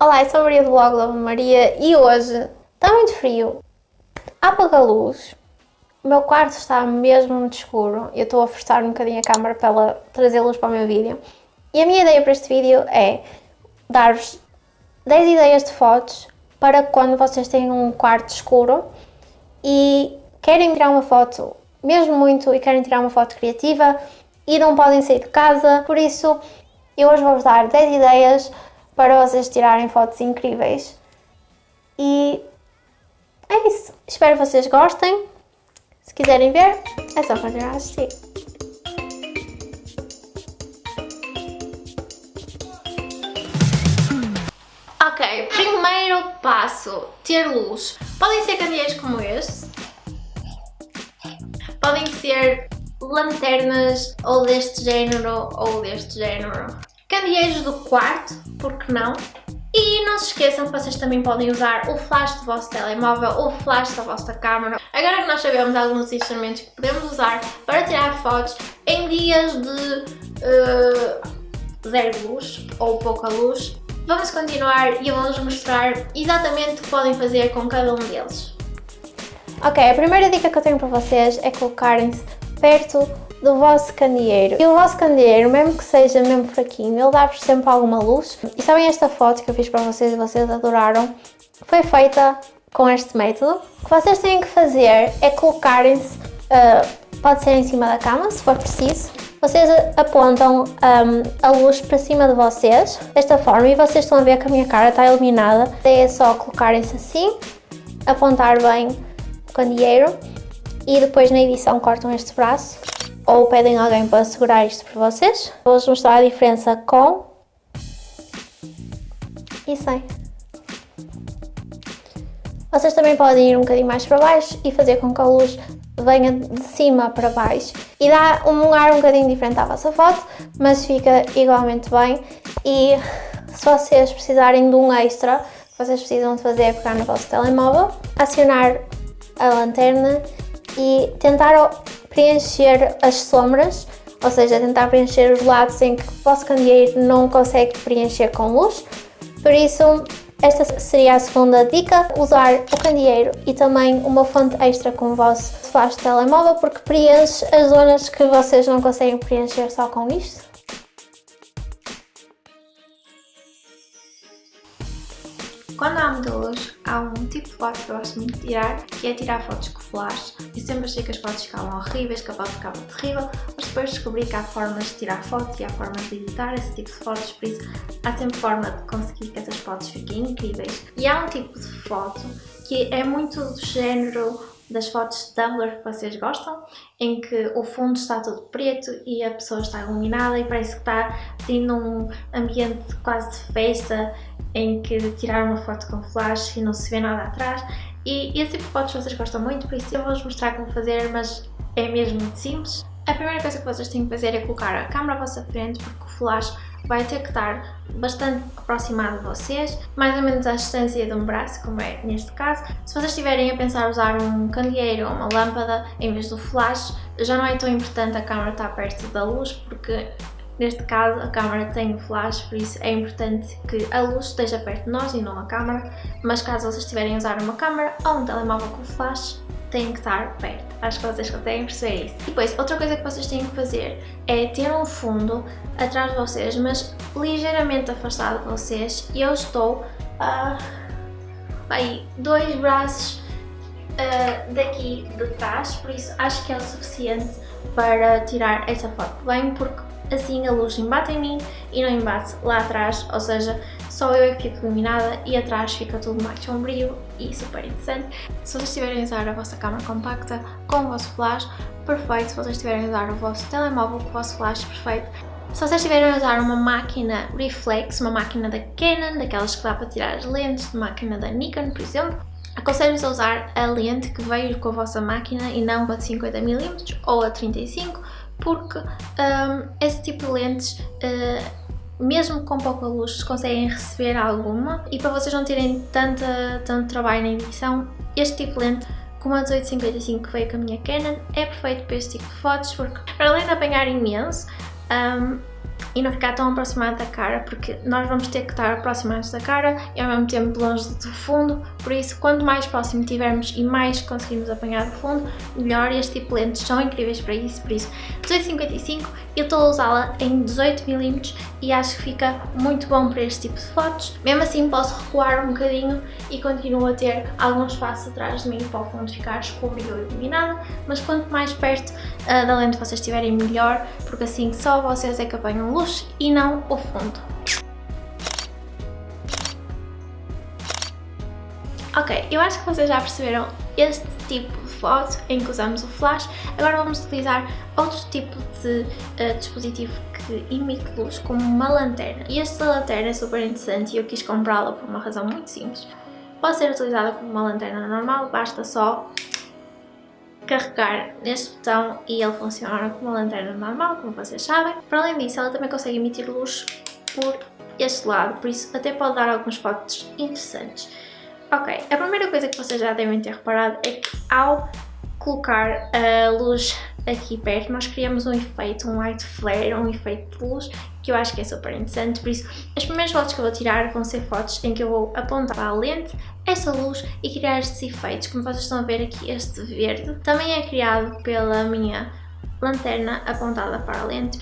Olá, eu sou a Maria do blog Lava Maria e hoje está muito frio, apaga a luz, o meu quarto está mesmo muito escuro, eu estou a forçar um bocadinho a câmera para ela trazer luz para o meu vídeo. E a minha ideia para este vídeo é dar-vos 10 ideias de fotos para quando vocês têm um quarto escuro e querem tirar uma foto mesmo muito e querem tirar uma foto criativa e não podem sair de casa, por isso eu hoje vou-vos dar 10 ideias para vocês tirarem fotos incríveis. E é isso. Espero que vocês gostem. Se quiserem ver, é só continuar a assistir. Ok, primeiro passo, ter luz. Podem ser candeeiros como este. Podem ser lanternas ou deste género ou deste género candeeiros do quarto, porque não? E não se esqueçam que vocês também podem usar o flash do vosso telemóvel ou o flash da vossa câmera. Agora que nós sabemos alguns instrumentos que podemos usar para tirar fotos em dias de uh, zero luz ou pouca luz, vamos continuar e eu vou-vos mostrar exatamente o que podem fazer com cada um deles. Ok, a primeira dica que eu tenho para vocês é colocarem-se perto do vosso candeeiro. E o vosso candeeiro, mesmo que seja mesmo fraquinho, ele dá-vos sempre alguma luz. E sabem esta foto que eu fiz para vocês e vocês adoraram? Foi feita com este método. O que vocês têm que fazer é colocarem-se, uh, pode ser em cima da cama, se for preciso. Vocês apontam um, a luz para cima de vocês, desta forma, e vocês estão a ver que a minha cara está iluminada. É só colocarem-se assim, apontar bem o candeeiro e depois na edição cortam este braço ou pedem alguém para segurar isto para vocês. Vou-vos mostrar a diferença com e sem. Vocês também podem ir um bocadinho mais para baixo e fazer com que a luz venha de cima para baixo e dá um ar um bocadinho diferente à vossa foto, mas fica igualmente bem e se vocês precisarem de um extra, vocês precisam de fazer é pegar no vosso telemóvel, acionar a lanterna e tentar preencher as sombras, ou seja, tentar preencher os lados em que o vosso candeeiro não consegue preencher com luz. Por isso, esta seria a segunda dica, usar o candeeiro e também uma fonte extra com o vosso flash de telemóvel, porque preenche as zonas que vocês não conseguem preencher só com isto. Quando há luz, há um tipo de foto que eu gosto muito de tirar, que é tirar fotos com flash. E sempre achei que as fotos ficavam horríveis, que a foto ficava terrível, mas depois descobri que há formas de tirar fotos e há formas de editar esse tipo de fotos, por isso há sempre forma de conseguir que essas fotos fiquem incríveis. E há um tipo de foto que é muito do género das fotos de Tumblr que vocês gostam, em que o fundo está todo preto e a pessoa está iluminada e parece que está assim num ambiente quase de festa, em que tirar uma foto com flash e não se vê nada atrás. E esse tipo de fotos vocês gostam muito, por isso eu vou-vos mostrar como fazer, mas é mesmo muito simples. A primeira coisa que vocês têm que fazer é colocar a câmera à vossa frente, porque o flash vai ter que estar bastante aproximado de vocês, mais ou menos à distância de um braço, como é neste caso. Se vocês estiverem a pensar usar um candeeiro ou uma lâmpada em vez do flash, já não é tão importante a câmera estar perto da luz, porque neste caso a câmera tem flash, por isso é importante que a luz esteja perto de nós e não a câmera, mas caso vocês estiverem a usar uma câmera ou um telemóvel com flash, têm que estar perto. Acho que vocês conseguem perceber isso. E depois, outra coisa que vocês têm que fazer é ter um fundo atrás de vocês, mas ligeiramente afastado de vocês. E eu estou a... aí, dois braços uh, daqui de trás, por isso acho que é o suficiente para tirar essa foto bem, porque assim a luz embate em mim e não embate lá atrás, ou seja, só eu é que fico iluminada e atrás fica tudo mais sombrio e super interessante. Se vocês estiverem a usar a vossa câmera compacta com o vosso flash, perfeito. Se vocês estiverem a usar o vosso telemóvel com o vosso flash, perfeito. Se vocês estiverem a usar uma máquina reflex, uma máquina da Canon, daquelas que dá para tirar as lentes, uma máquina da Nikon, por exemplo, Aconselho-vos a usar a lente que veio com a vossa máquina e não a de 50mm ou a 35 porque um, esse tipo de lentes, uh, mesmo com pouca luz, conseguem receber alguma. E para vocês não terem tanta, tanto trabalho na edição, este tipo de lente como a 1855 que veio com a minha Canon é perfeito para este tipo de fotos porque para além de apanhar imenso, um, e não ficar tão aproximado da cara, porque nós vamos ter que estar aproximados da cara e ao mesmo tempo longe do fundo, por isso quanto mais próximo tivermos e mais conseguimos apanhar do fundo, melhor. Este tipo de lentes são incríveis para isso, por isso 1855 eu estou a usá-la em 18mm e acho que fica muito bom para este tipo de fotos. Mesmo assim posso recuar um bocadinho e continuo a ter algum espaço atrás de mim para o fundo ficar escuro e iluminado, mas quanto mais perto uh, da lente vocês estiverem melhor, porque assim só vocês é que apanham luz e não o fundo. Ok, eu acho que vocês já perceberam este tipo de foto em que usamos o flash. Agora vamos utilizar outro tipo de uh, dispositivo que emite luz, como uma lanterna. E esta lanterna é super interessante e eu quis comprá-la por uma razão muito simples. Pode ser utilizada como uma lanterna normal, basta só carregar neste botão e ele funciona como uma lanterna normal, como vocês sabem. Para além disso, ela também consegue emitir luz por este lado, por isso até pode dar algumas fotos interessantes. Ok, a primeira coisa que vocês já devem ter reparado é que ao colocar a luz aqui perto, nós criamos um efeito, um light flare, um efeito de luz, que eu acho que é super interessante, por isso as primeiras fotos que eu vou tirar vão ser fotos em que eu vou apontar a lente, essa luz e criar estes efeitos, como vocês estão a ver aqui este verde, também é criado pela minha lanterna apontada para a lente.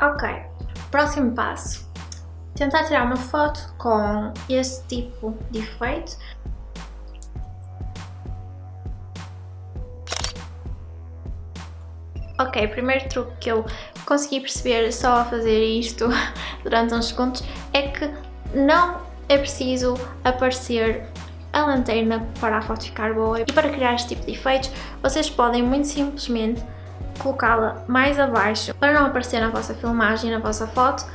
Ok, próximo passo tentar tirar uma foto com esse tipo de efeito. Ok, primeiro truque que eu consegui perceber só a fazer isto durante uns segundos é que não é preciso aparecer a lanterna para a foto ficar boa. E para criar este tipo de efeitos vocês podem muito simplesmente colocá-la mais abaixo para não aparecer na vossa filmagem, na vossa foto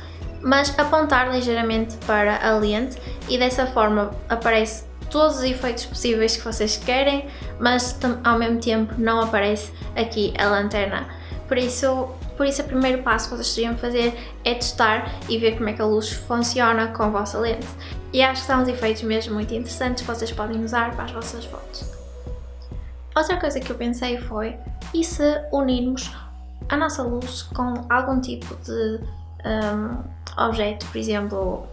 mas apontar ligeiramente para a lente e dessa forma aparece todos os efeitos possíveis que vocês querem, mas ao mesmo tempo não aparece aqui a lanterna. Por isso, por isso o primeiro passo que vocês teriam fazer é testar e ver como é que a luz funciona com a vossa lente. E acho que são uns efeitos mesmo muito interessantes que vocês podem usar para as vossas fotos. Outra coisa que eu pensei foi, e se unirmos a nossa luz com algum tipo de um, objeto, por exemplo,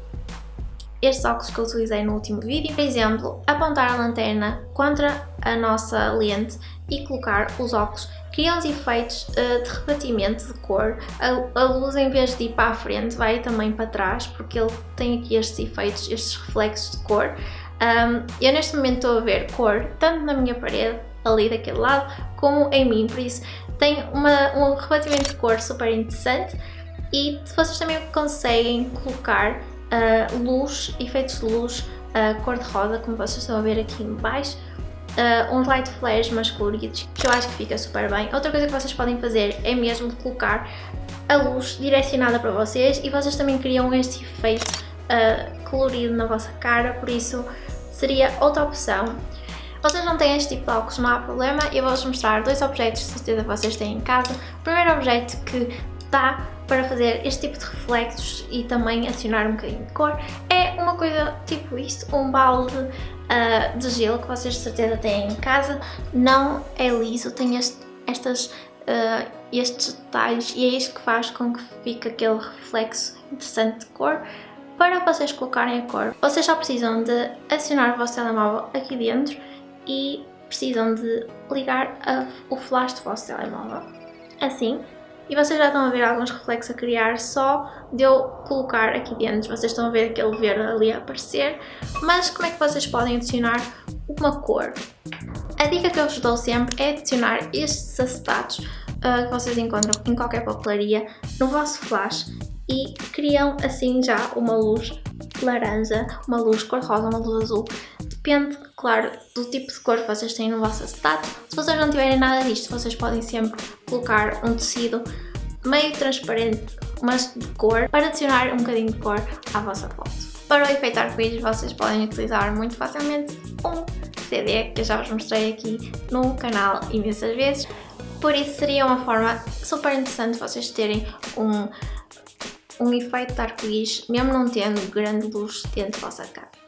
estes óculos que eu utilizei no último vídeo. Por exemplo, apontar a lanterna contra a nossa lente e colocar os óculos cria uns efeitos uh, de rebatimento de cor. A, a, luz em vez de ir para a frente vai também para trás porque ele tem aqui estes efeitos, estes reflexos de cor. Um, eu neste momento estou a ver cor tanto na minha parede, ali daquele lado, como em mim, por isso tem uma, um rebatimento de cor super interessante e vocês também conseguem colocar uh, luz, efeitos de luz uh, cor-de-rosa, como vocês estão a ver aqui em baixo, uh, uns light flares mais coloridos, que eu acho que fica super bem. Outra coisa que vocês podem fazer é mesmo colocar a luz direcionada para vocês e vocês também criam este efeito uh, colorido na vossa cara, por isso seria outra opção. Vocês não têm este tipo de óculos, não há problema, eu vou-vos mostrar dois objetos de certeza que vocês têm em casa. O primeiro objeto que dá para fazer este tipo de reflexos e também adicionar um bocadinho de cor é uma coisa tipo isto, um balde uh, de gelo que vocês de certeza têm em casa, não é liso, tem este, estas, uh, estes detalhes e é isto que faz com que fique aquele reflexo interessante de cor. Para vocês colocarem a cor, vocês só precisam de adicionar o vosso telemóvel aqui dentro e precisam de ligar a, o flash do vosso telemóvel. Assim, e vocês já estão a ver alguns reflexos a criar só de eu colocar aqui dentro. Vocês estão a ver aquele verde ali a aparecer, mas como é que vocês podem adicionar uma cor? A dica que eu vos dou sempre é adicionar estes acetatos uh, que vocês encontram em qualquer papelaria no vosso flash e criam assim já uma luz laranja, uma luz cor-de-rosa, uma luz azul. Depende, claro, do tipo de cor que vocês têm no vosso acetato. Se vocês não tiverem nada disto, vocês podem sempre colocar um tecido meio transparente, mas de cor, para adicionar um bocadinho de cor à vossa foto. Para o efeito arco-íris, vocês podem utilizar muito facilmente um CD, que eu já vos mostrei aqui no canal imensas vezes. Por isso seria uma forma super interessante vocês terem um um efeito arco-íris, mesmo não tendo grande luz dentro da vossa casa.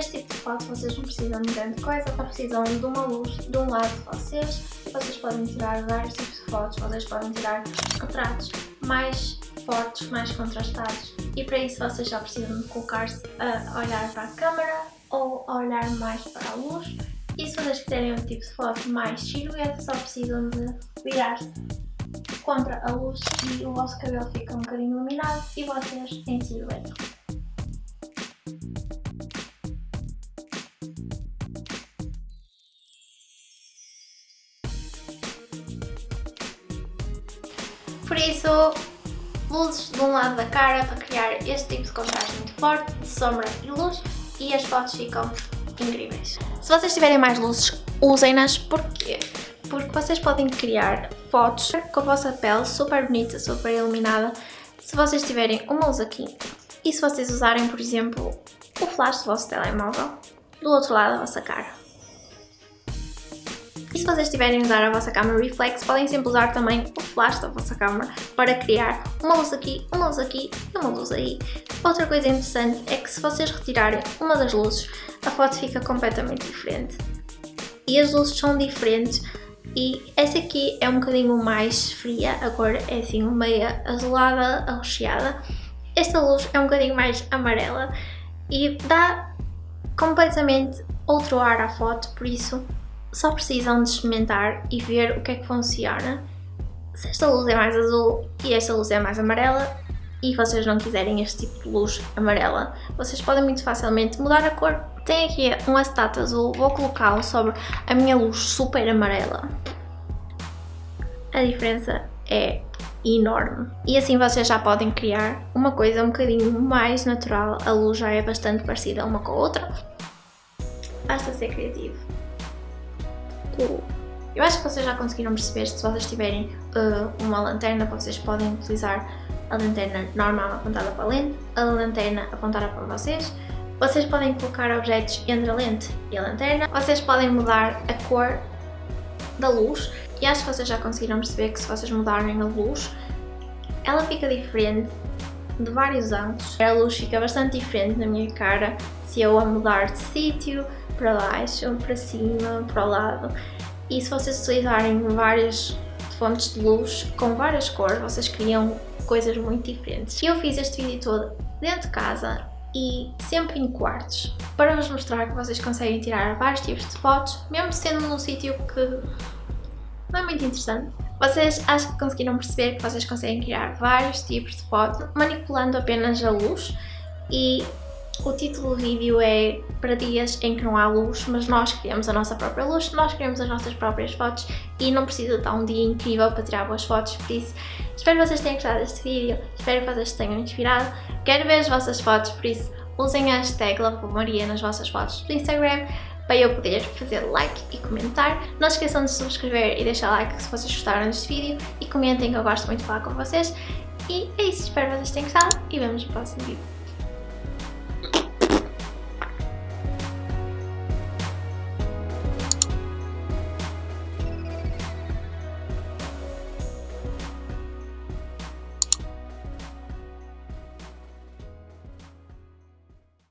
Este tipo de foto vocês não precisam de grande coisa, só precisam de uma luz de um lado de vocês. Vocês podem tirar vários tipos de fotos, vocês podem tirar retratos mais fortes, mais contrastados. E para isso vocês já precisam de colocar-se a olhar para a câmera ou a olhar mais para a luz. E se vocês quiserem um tipo de foto mais silhueta só precisam de virar-se contra a luz e o vosso cabelo fica um bocadinho iluminado e vocês em silhueta. Isso, luzes de um lado da cara para criar este tipo de contraste muito forte, de sombra e luz e as fotos ficam incríveis. Se vocês tiverem mais luzes, usem-nas, porquê? Porque vocês podem criar fotos com a vossa pele super bonita, super iluminada, se vocês tiverem uma luz aqui e se vocês usarem, por exemplo, o flash do vosso telemóvel do outro lado da vossa cara. Se vocês estiverem a usar a vossa câmera reflex, podem sempre usar também o flash da vossa câmera para criar uma luz aqui, uma luz aqui e uma luz aí. Outra coisa interessante é que se vocês retirarem uma das luzes, a foto fica completamente diferente. E as luzes são diferentes e essa aqui é um bocadinho mais fria, a cor é assim meia azulada, arroxeada. Esta luz é um bocadinho mais amarela e dá completamente outro ar à foto, por isso só precisam de experimentar e ver o que é que funciona. Se esta luz é mais azul e esta luz é mais amarela e vocês não quiserem este tipo de luz amarela, vocês podem muito facilmente mudar a cor. Tem aqui um acetato azul, vou colocá-lo sobre a minha luz super amarela. A diferença é enorme. E assim vocês já podem criar uma coisa um bocadinho mais natural, a luz já é bastante parecida uma com a outra. Basta ser criativo. Eu acho que vocês já conseguiram perceber, se vocês tiverem uh, uma lanterna, vocês podem utilizar a lanterna normal apontada para a lente, a lanterna apontada para vocês. Vocês podem colocar objetos entre a lente e a lanterna. Vocês podem mudar a cor da luz e acho que vocês já conseguiram perceber que se vocês mudarem a luz, ela fica diferente de vários ângulos. A luz fica bastante diferente na minha cara se eu a mudar de sítio, para baixo, para cima, para o lado. E se vocês utilizarem várias fontes de luz com várias cores, vocês criam coisas muito diferentes. Eu fiz este vídeo todo dentro de casa e sempre em quartos, para vos mostrar que vocês conseguem tirar vários tipos de fotos, mesmo sendo num sítio que não é muito interessante. Vocês acho que conseguiram perceber que vocês conseguem criar vários tipos de fotos manipulando apenas a luz e o título do vídeo é para dias em que não há luz, mas nós criamos a nossa própria luz, nós criamos as nossas próprias fotos e não precisa estar um dia incrível para tirar boas fotos, por isso espero que vocês tenham gostado deste vídeo, espero que vocês tenham inspirado, quero ver as vossas fotos, por isso usem a hashtag Maria nas vossas fotos do Instagram para eu poder fazer like e comentar. Não esqueçam de subscrever e deixar like se vocês gostaram deste vídeo e comentem que eu gosto muito de falar com vocês. E é isso, espero que vocês tenham gostado e vemos no próximo vídeo.